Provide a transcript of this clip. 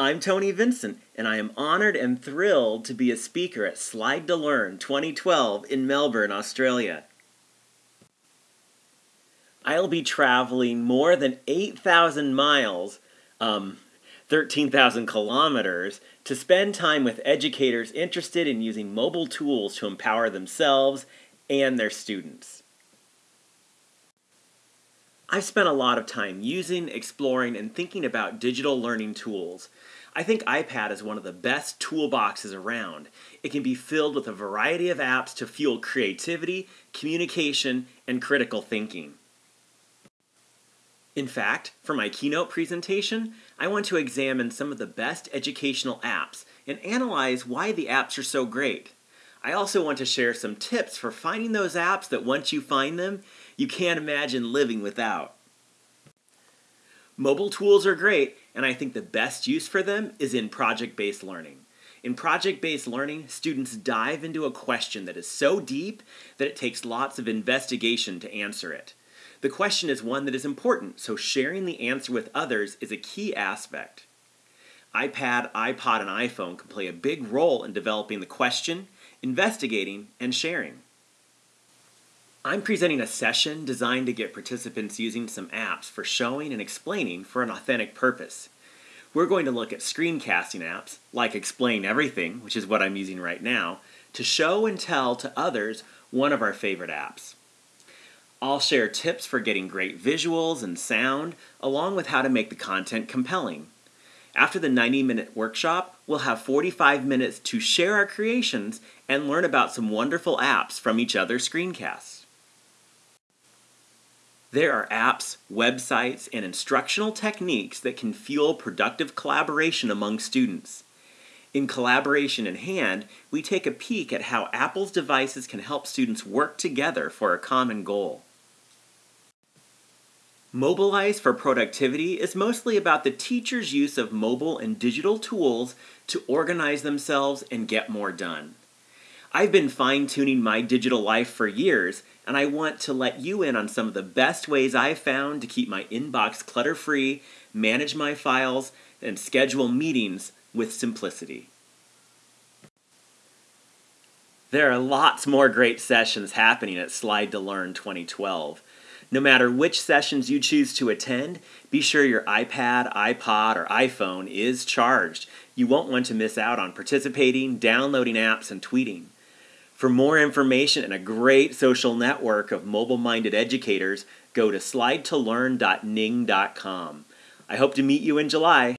I'm Tony Vincent, and I am honored and thrilled to be a speaker at Slide to Learn 2012 in Melbourne, Australia. I'll be traveling more than 8,000 miles, um, 13,000 kilometers, to spend time with educators interested in using mobile tools to empower themselves and their students. I've spent a lot of time using, exploring, and thinking about digital learning tools. I think iPad is one of the best toolboxes around. It can be filled with a variety of apps to fuel creativity, communication, and critical thinking. In fact, for my keynote presentation, I want to examine some of the best educational apps and analyze why the apps are so great. I also want to share some tips for finding those apps that once you find them, you can't imagine living without. Mobile tools are great, and I think the best use for them is in project based learning. In project based learning, students dive into a question that is so deep that it takes lots of investigation to answer it. The question is one that is important, so sharing the answer with others is a key aspect. iPad, iPod, and iPhone can play a big role in developing the question, investigating, and sharing. I'm presenting a session designed to get participants using some apps for showing and explaining for an authentic purpose. We're going to look at screencasting apps, like Explain Everything, which is what I'm using right now, to show and tell to others one of our favorite apps. I'll share tips for getting great visuals and sound, along with how to make the content compelling. After the 90 minute workshop, we'll have 45 minutes to share our creations and learn about some wonderful apps from each other's screencasts. There are apps, websites, and instructional techniques that can fuel productive collaboration among students. In Collaboration in Hand, we take a peek at how Apple's devices can help students work together for a common goal. Mobilize for Productivity is mostly about the teacher's use of mobile and digital tools to organize themselves and get more done. I've been fine tuning my digital life for years, and I want to let you in on some of the best ways I've found to keep my inbox clutter free, manage my files, and schedule meetings with simplicity. There are lots more great sessions happening at Slide to Learn 2012. No matter which sessions you choose to attend, be sure your iPad, iPod, or iPhone is charged. You won't want to miss out on participating, downloading apps, and tweeting. For more information and a great social network of mobile minded educators, go to slidetolearn.ning.com. I hope to meet you in July.